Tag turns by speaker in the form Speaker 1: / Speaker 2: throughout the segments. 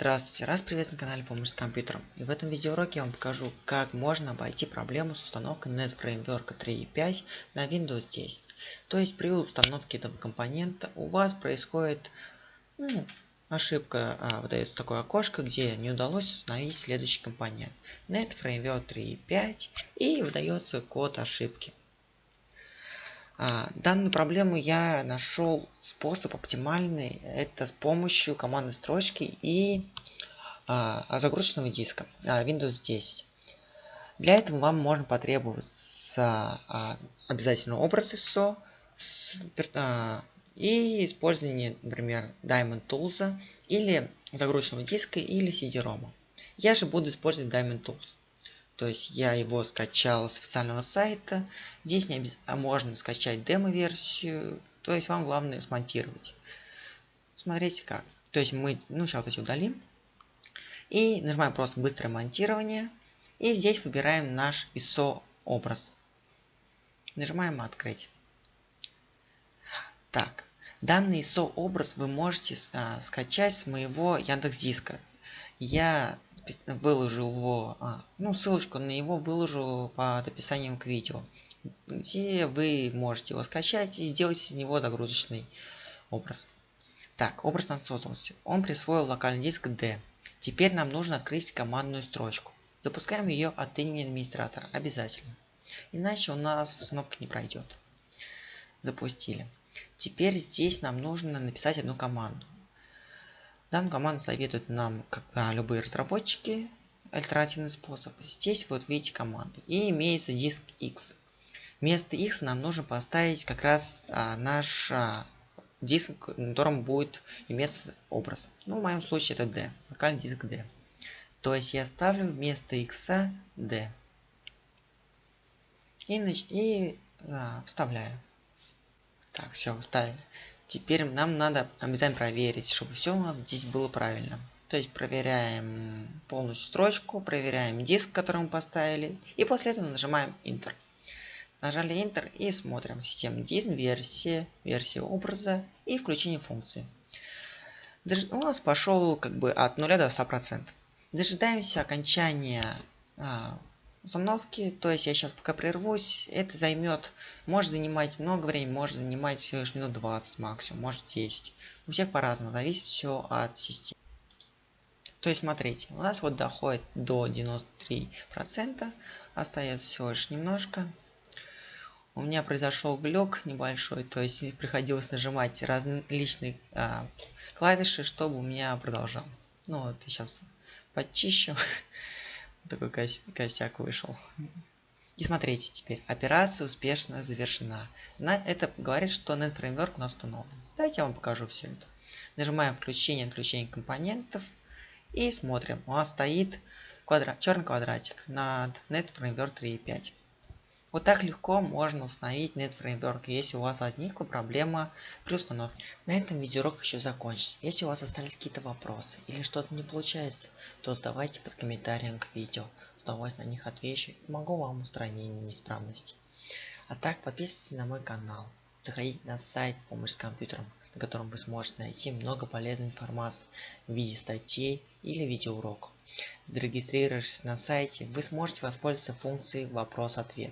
Speaker 1: Здравствуйте, раз приветствую на канале Помощь с компьютером. И в этом видеоуроке я вам покажу, как можно обойти проблему с установкой NetFramework 3.5 на Windows 10. То есть при установке этого компонента у вас происходит ну, ошибка, а, выдается такое окошко, где не удалось установить следующий компонент. NetFramework 3.5 и выдается код ошибки. А, данную проблему я нашел способ оптимальный. Это с помощью командной строчки и а, загрузочного диска а, Windows 10. Для этого вам можно потребоваться обязательно образ ISO и использование, например, Diamond Tools или загрузочного диска или CD-ROM. Я же буду использовать Diamond Tools. То есть я его скачал с официального сайта. Здесь не обез... а можно скачать демо-версию. То есть вам главное смонтировать. Смотрите как. То есть мы, ну сейчас вот эти удалим. И нажимаем просто быстрое монтирование. И здесь выбираем наш ISO образ. Нажимаем открыть. Так, данный ISO образ вы можете а, скачать с моего Яндекс Диска. Я выложил его, а, ну ссылочку на него выложу под описанием к видео, где вы можете его скачать и сделать из него загрузочный образ. Так, образ нам создался. Он присвоил локальный диск D. Теперь нам нужно открыть командную строчку. Запускаем ее от имени администратора, обязательно. Иначе у нас установка не пройдет. Запустили. Теперь здесь нам нужно написать одну команду. Данную команду советуют нам, как а, любые разработчики, альтернативный способ. Здесь вот видите команду. И имеется диск X. Вместо X нам нужно поставить как раз а, наш а, диск, на котором будет иметься образ. Ну, в моем случае это D. Локальный диск D. То есть я ставлю вместо X D. И, и а, вставляю. Так, все, вставили. Теперь нам надо обязательно проверить, чтобы все у нас здесь было правильно. То есть проверяем полностью строчку, проверяем диск, который мы поставили, и после этого нажимаем Enter. Нажали Enter и смотрим систему диск, версия, версия образа и включение функции. У нас пошел как бы от 0 до 100%. Дожидаемся окончания а, установки. То есть я сейчас пока прервусь. Это займет, может занимать много времени, может занимать всего лишь минут 20 максимум, может 10. У всех по-разному, зависит все от системы. То есть смотрите, у нас вот доходит до 93%, остается всего лишь немножко. У меня произошел глюк небольшой, то есть приходилось нажимать различные а, клавиши, чтобы у меня продолжал. Ну вот, сейчас почищу. такой кос косяк вышел. И смотрите теперь, операция успешно завершена. На это говорит, что NetFramework у нас установлен. Давайте я вам покажу все это. Нажимаем включение, отключение компонентов и смотрим. У нас стоит квадрат, черный квадратик над NetFramework 3.5. Вот так легко можно установить NetFramework, если у вас возникла проблема при установке. На этом видеоурок еще закончится. Если у вас остались какие-то вопросы или что-то не получается, то задавайте под комментарием к видео. С удовольствием на них отвечу и помогу вам в устранении неисправностей. А так подписывайтесь на мой канал. Заходите на сайт «Помощь с компьютером», на котором вы сможете найти много полезной информации в виде статей или видеоуроков. Зарегистрировавшись на сайте, вы сможете воспользоваться функцией «Вопрос-ответ».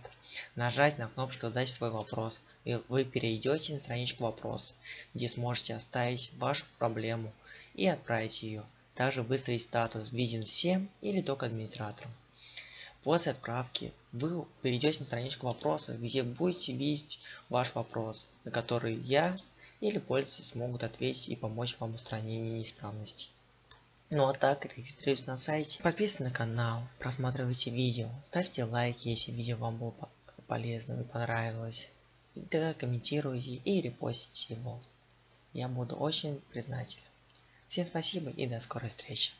Speaker 1: Нажать на кнопочку «Задать свой вопрос», и вы перейдете на страничку «Вопрос», где сможете оставить вашу проблему и отправить ее. Также выставить статус «Виден всем» или только администраторам. После отправки вы перейдете на страничку вопроса, где будете видеть ваш вопрос, на который я или пользователи смогут ответить и помочь вам в устранении неисправностей. Ну а так, регистрируйтесь на сайте, подписывайтесь на канал, просматривайте видео, ставьте лайки, если видео вам было полезно и понравилось. И тогда комментируйте и репостите его. Я буду очень признателен. Всем спасибо и до скорой встречи.